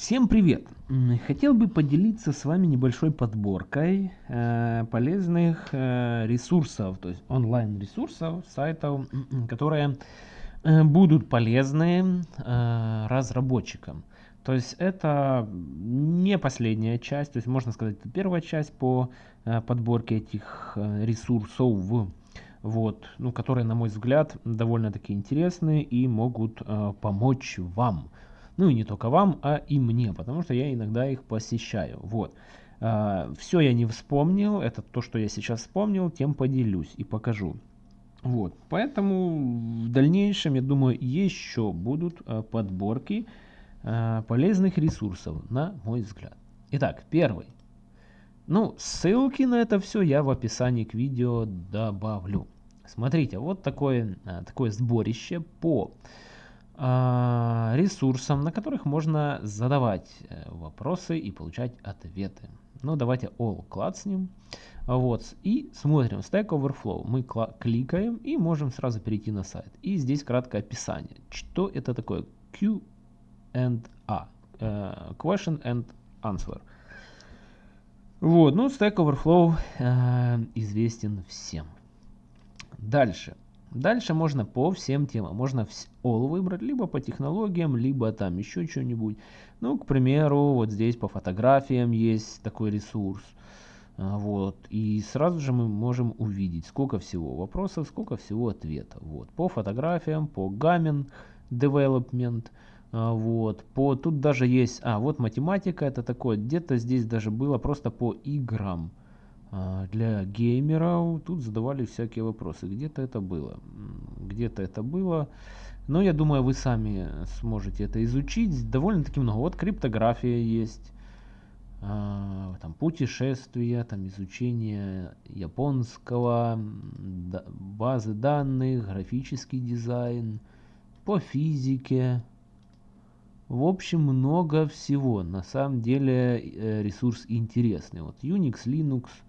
Всем привет! Хотел бы поделиться с вами небольшой подборкой э, полезных э, ресурсов, то есть онлайн ресурсов, сайтов, которые э, будут полезны э, разработчикам. То есть это не последняя часть, то есть можно сказать, это первая часть по э, подборке этих э, ресурсов, вот, ну, которые, на мой взгляд, довольно-таки интересны и могут э, помочь вам. Ну и не только вам, а и мне, потому что я иногда их посещаю. Вот. А, все я не вспомнил, это то, что я сейчас вспомнил, тем поделюсь и покажу. Вот, поэтому в дальнейшем, я думаю, еще будут а, подборки а, полезных ресурсов, на мой взгляд. Итак, первый. Ну, ссылки на это все я в описании к видео добавлю. Смотрите, вот такое, такое сборище по ресурсам, на которых можно задавать э, вопросы и получать ответы. Ну, давайте all клацнем. Вот, и смотрим Stack Overflow. Мы кликаем и можем сразу перейти на сайт. И здесь краткое описание. Что это такое? Q and A. Uh, question and answer. Вот, ну, Stack Overflow uh, известен всем. Дальше. Дальше можно по всем темам. Можно all выбрать, либо по технологиям, либо там еще что-нибудь. Ну, к примеру, вот здесь по фотографиям есть такой ресурс. А, вот. И сразу же мы можем увидеть, сколько всего вопросов, сколько всего ответов. Вот. По фотографиям, по Gamin Development. А, вот. По, тут даже есть, а вот математика, это такое, где-то здесь даже было просто по играм. А, для геймеров тут задавали всякие вопросы. Где-то это было. Где-то это было. Но я думаю, вы сами сможете это изучить. Довольно-таки много. Вот криптография есть. А, там путешествия, там изучение японского, базы данных, графический дизайн, по физике. В общем, много всего. На самом деле э, ресурс интересный. Вот Unix, Linux –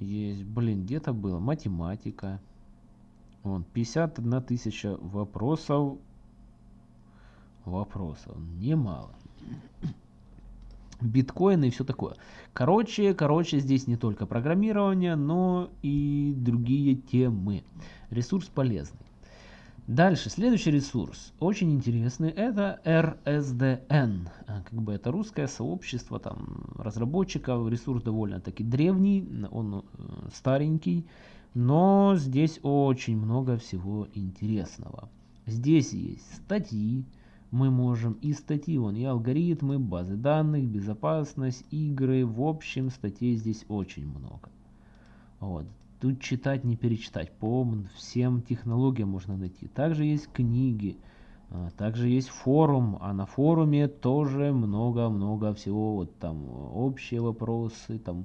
есть, блин, где-то было математика. Вон, 51 тысяча вопросов. Вопросов. Немало. Биткоины и все такое. Короче, короче, здесь не только программирование, но и другие темы. Ресурс полезный. Дальше, следующий ресурс, очень интересный, это RSDN. А, как бы это русское сообщество там, разработчиков, ресурс довольно-таки древний, он э, старенький, но здесь очень много всего интересного. Здесь есть статьи, мы можем и статьи, вон, и алгоритмы, базы данных, безопасность, игры, в общем, статей здесь очень много. Вот. Тут читать не перечитать. По всем технологиям можно найти. Также есть книги. А, также есть форум, а на форуме тоже много-много всего. Вот там общие вопросы, там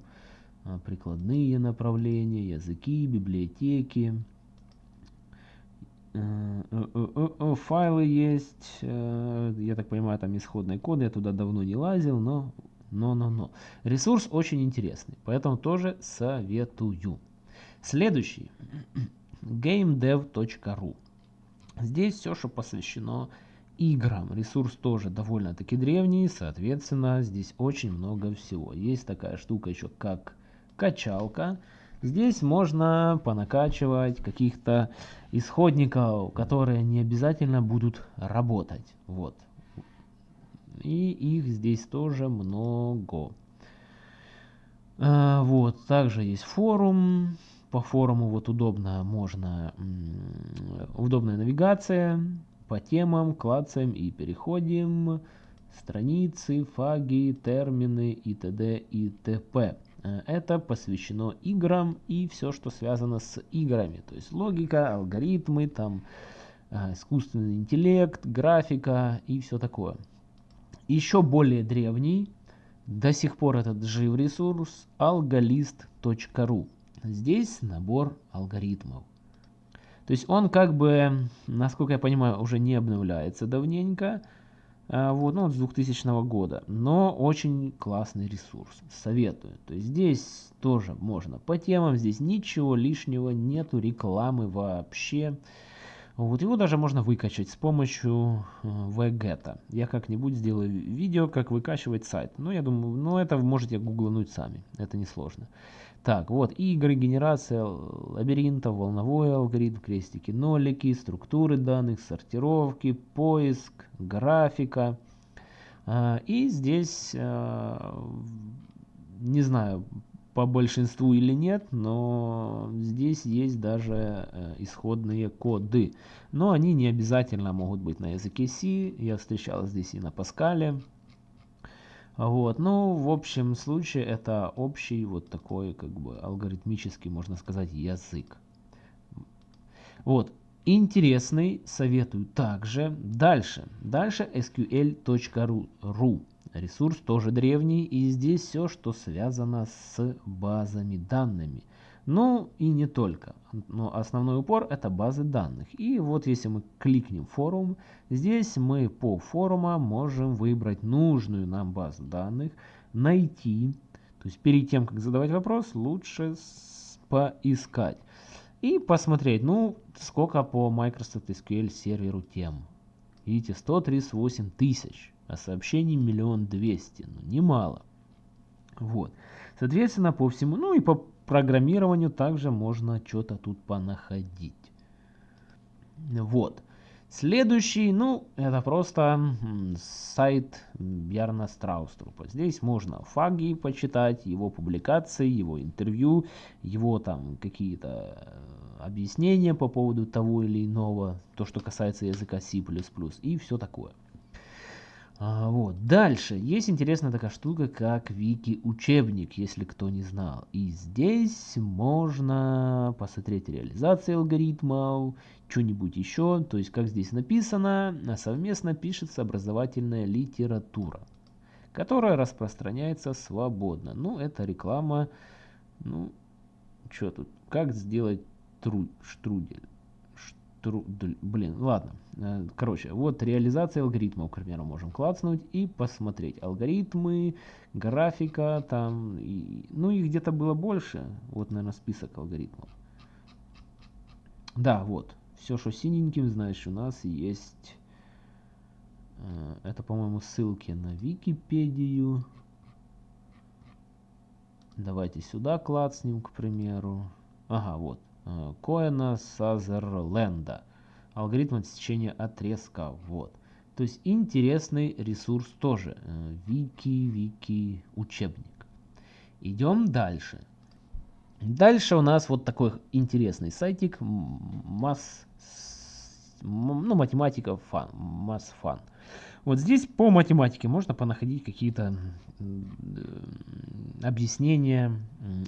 а, прикладные направления, языки, библиотеки. Э, э, э, файлы есть, я так понимаю, там исходные коды, я туда давно не лазил, но, но, но, но. Ресурс очень интересный, поэтому тоже советую. Следующий. gamedev.ru Здесь все, что посвящено играм. Ресурс тоже довольно-таки древний, соответственно, здесь очень много всего. Есть такая штука еще, как качалка. Здесь можно понакачивать каких-то исходников, которые не обязательно будут работать. Вот. И их здесь тоже много. А, вот, также есть форум, по форуму вот удобно можно, удобная навигация по темам, клацаем и переходим, страницы, фаги, термины и т.д. и т.п. Э, это посвящено играм и все, что связано с играми. То есть логика, алгоритмы, там э, искусственный интеллект, графика и все такое. Еще более древний, до сих пор этот жив ресурс, algolist.ru. Здесь набор алгоритмов. То есть он как бы, насколько я понимаю, уже не обновляется давненько. А, вот, ну, с 2000 года. Но очень классный ресурс. Советую. То есть здесь тоже можно по темам. Здесь ничего лишнего, нету рекламы вообще. Вот его даже можно выкачать с помощью vget. Я как-нибудь сделаю видео, как выкачивать сайт. Ну, я думаю, ну это можете гуглануть сами. Это несложно. Так, вот, игры, генерация лабиринтов, волновой алгоритм, крестики, нолики, структуры данных, сортировки, поиск, графика. А, и здесь, а, не знаю, по большинству или нет, но здесь есть даже э, исходные коды. Но они не обязательно могут быть на языке C. Я встречал здесь и на Паскале. Вот, ну, в общем случае это общий вот такой, как бы, алгоритмический, можно сказать, язык. Вот, интересный, советую также. Дальше, дальше sql.ru. Ресурс тоже древний, и здесь все, что связано с базами данными. Ну и не только. Но основной упор это базы данных. И вот если мы кликнем форум, здесь мы по форумам можем выбрать нужную нам базу данных, найти. То есть перед тем, как задавать вопрос, лучше поискать. И посмотреть, ну, сколько по Microsoft SQL серверу тем. Видите, 138 тысяч а сообщений миллион двести, ну немало. Вот. Соответственно, по всему, ну и по программированию также можно что-то тут понаходить. Вот. Следующий, ну, это просто сайт Бьярна Страуструпа. Здесь можно фаги почитать, его публикации, его интервью, его там какие-то э, объяснения по поводу того или иного, то, что касается языка C++ и все такое. А, вот. Дальше. Есть интересная такая штука, как вики-учебник, если кто не знал. И здесь можно посмотреть реализации алгоритмов, что-нибудь еще. То есть, как здесь написано, совместно пишется образовательная литература, которая распространяется свободно. Ну, это реклама. Ну, что тут? Как сделать тру штрудель? Блин, ладно. Э, короче, вот реализация алгоритмов, к примеру, можем клацнуть и посмотреть. Алгоритмы, графика, там, и, ну их где-то было больше. Вот, наверное, список алгоритмов. Да, вот. Все, что синеньким, знаешь, у нас есть... Э, это, по-моему, ссылки на Википедию. Давайте сюда клацнем, к примеру. Ага, вот. Э, Коэна Сазерленда. Алгоритм отсечения отрезка. Вот. То есть интересный ресурс тоже. Э, вики, вики, учебник. Идем дальше. Дальше у нас вот такой интересный сайтик. Масс, ну, математика фан. Масс фан. Вот здесь по математике можно понаходить какие-то объяснения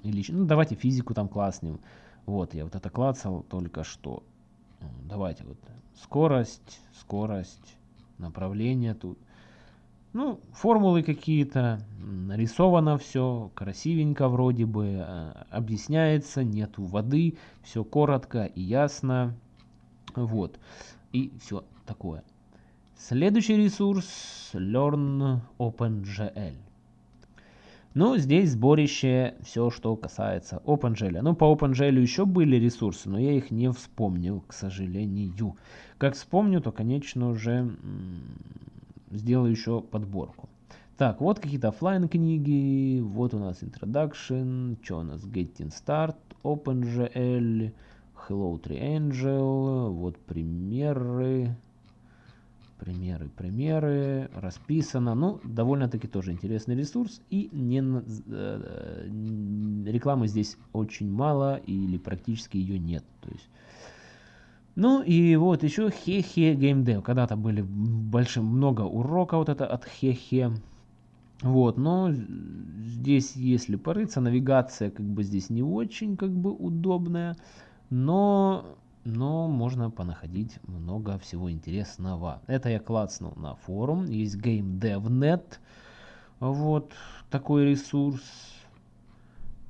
или ну давайте физику там класснем вот, я вот это клацал только что. Давайте вот скорость, скорость, направление тут. Ну, формулы какие-то, нарисовано все, красивенько вроде бы, э, объясняется, нету воды, все коротко и ясно. Вот, и все такое. Следующий ресурс Learn OpenGL. Ну, здесь сборище все, что касается OpenGL. Ну, по OpenGL еще были ресурсы, но я их не вспомнил, к сожалению. Как вспомню, то, конечно, уже сделаю еще подборку. Так, вот какие-то офлайн книги, вот у нас Introduction, что у нас Getting Start, OpenGL, Hello Triangle, вот примеры, примеры, примеры, расписано. Ну, довольно-таки тоже интересный ресурс. И не, э, рекламы здесь очень мало или практически ее нет. То есть, ну и вот еще Хехе Game Когда-то были большим, много уроков вот это от Хехе. Вот, но здесь, если порыться, навигация как бы здесь не очень как бы удобная. Но но можно понаходить много всего интересного. Это я клацнул на форум, есть GameDevNet, вот такой ресурс,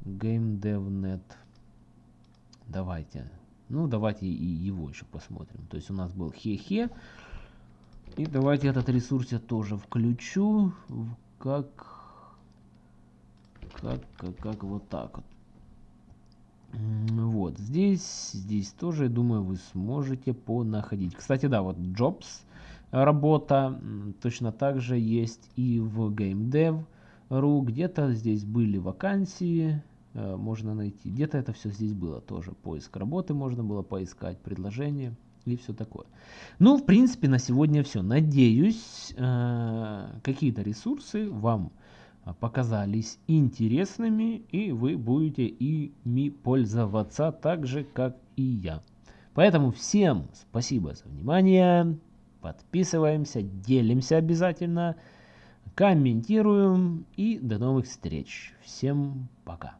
GameDevNet. Давайте, ну давайте и его еще посмотрим. То есть у нас был хе-хе, и давайте этот ресурс я тоже включу, как, как, как, как вот так вот. Вот, здесь, здесь тоже, думаю, вы сможете понаходить. Кстати, да, вот Jobs работа точно так же есть и в GameDev.ru. Где-то здесь были вакансии, э, можно найти. Где-то это все здесь было тоже. Поиск работы можно было поискать, предложение и все такое. Ну, в принципе, на сегодня все. Надеюсь, э, какие-то ресурсы вам показались интересными, и вы будете ими пользоваться так же, как и я. Поэтому всем спасибо за внимание. Подписываемся, делимся обязательно, комментируем и до новых встреч. Всем пока.